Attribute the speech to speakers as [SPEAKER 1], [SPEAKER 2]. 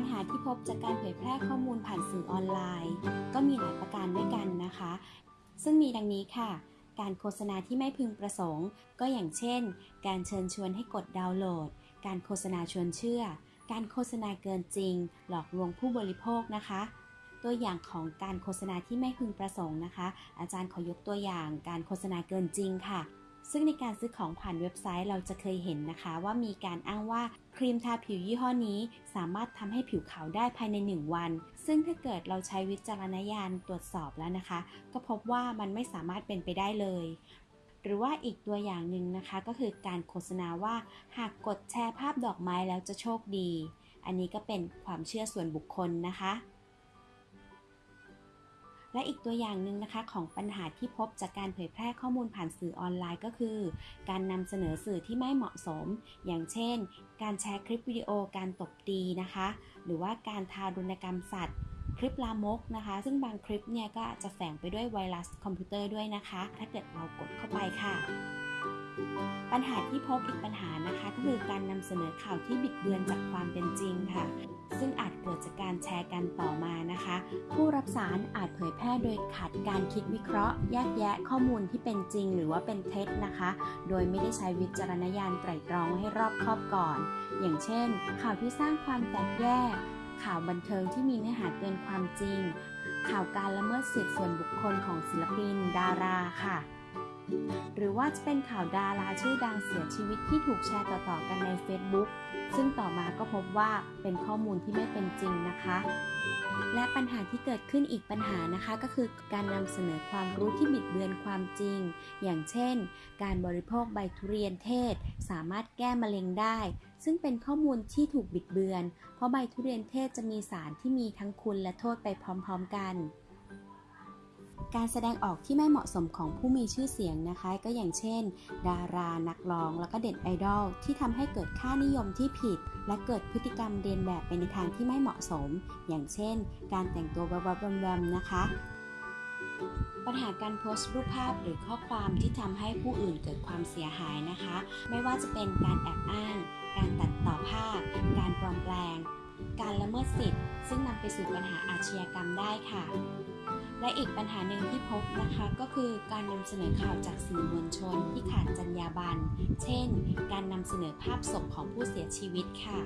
[SPEAKER 1] ปัญหาที่พบจากการเผยแพร่ข้อมูลผ่านสื่อออนไลน์ ก็มีหลายประการด้วยกันนะคะ ซึ่งมีดังนี้ค่ะ การโฆษณาที่ไม่พึงประสงค์ ก็อย่างเช่น การเชิญชวนให้กดดาวน์โหลด การโฆษณาชวนเชื่อ การโฆษณาเกินจริง หลอกลวงผู้บริโภคนะคะ ตัวอย่างของการโฆษณาที่ไม่พึงประสงค์นะคะ อาจารย์ขอยกตัวอย่าง การโฆษณาเกินจริงค่ะ ซึ่งในการซื้อของผ่านเว็บไซต์เราจะเคยเห็นนะคะ ว่ามีการอ้างว่าครีมทาผิวยี่ห้อนี้ สามารถทำให้ผิวขาวได้ภายใน 1 วัน ซึ่งถ้าเกิดเราใช้วิจารณญาณตรวจสอบแล้วนะคะ ก็พบว่ามันไม่สามารถเป็นไปได้เลย หรือว่าอีกตัวอย่างหนึ่งนะคะ ก็คือการโฆษณาว่า หากกดแชร์ภาพดอกไม้แล้วจะโชคดี อันนี้ก็เป็นความเชื่อส่วนบุคคลนะคะ และอีกตัวอย่างหนึ่งนะคะของปัญหาที่พบจากการเผยแพร่ข้อมูลผ่านสื่อออนไลน์ก็คือ การนำเสนอสื่อที่ไม่เหมาะสม อย่างเช่น การแชร์คลิปวิดีโอการตบตีนะคะ หรือว่าการทารุณกรรมสัตว์ คลิปลามกนะคะ ซึ่งบางคลิปเนี่ยก็จะแฝงไปด้วยไวรัสคอมพิวเตอร์ด้วยนะคะ ถ้าเกิดเรากดเข้าไปค่ะ ปัญหาที่พบอีกปัญหานะคะ ก็คือการนำเสนอข่าวที่บิดเบือนจากความเป็นจริงค่ะ ซึ่งอาจเกิดจากการแชร์กันต่อมานะคะ ผู้รับสารอาจเผยแพร่โดยขาดการคิดวิเคราะห์ แยกแยะข้อมูลที่เป็นจริง หรือว่าเป็นเท็จนะคะ โดยไม่ได้ใช้วิจารณญาณไตร่ตรองให้รอบคอบก่อน อย่างเช่น ข่าวที่สร้างความแตกแยก ข่าวบันเทิงที่มีเนื้อหาเกินความจริง ข่าวการละเมิดสิทธิส่วนบุคคลของศิลปิน ดาราค่ะ หรือว่าจะเป็นข่าวดาราชื่อดังเสียชีวิตที่ถูกแชร์ต่อๆกันใน Facebook ซึ่งต่อมาก็พบว่าเป็นข้อมูลที่ไม่เป็นจริงนะคะ และปัญหาที่เกิดขึ้นอีกปัญหานะคะก็คือการนำเสนอความรู้ที่บิดเบือนความจริง อย่างเช่น การบริโภคใบทุเรียนเทศ สามารถแก้มะเร็งได้ ซึ่งเป็นข้อมูลที่ถูกบิดเบือน เพราะใบทุเรียนเทศจะมีสารที่มีทั้งคุณและโทษไปพร้อม ๆ กัน การแสดงออกที่ไม่เหมาะสมของผู้มีชื่อเสียงนะคะ ก็อย่างเช่น ดารานักร้อง แล้วก็เด็ดไอดอลที่ทำให้เกิดค่านิยมที่ผิด และเกิดพฤติกรรมเรียนแบบไปในทางที่ไม่เหมาะสม อย่างเช่น การแต่งตัววับๆแวมๆนะคะปัญหาการโพสต์รูปภาพหรือข้อความที่ทำให้ผู้อื่นเกิดความเสียหายนะคะ ไม่ว่าจะเป็นการแอบอ้าง การตัดต่อภาพ การปลอมแปลง การละเมิดสิทธิ์ ซึ่งนำไปสู่ปัญหาอาชญากรรมได้ค่ะ และอีกปัญหาหนึ่งที่พบนะคะก็คือการนำเสนอข่าวจากสื่อมวลชนที่ขาดจรรยาบรรณ เช่น การนำเสนอภาพศพของผู้เสียชีวิตค่ะ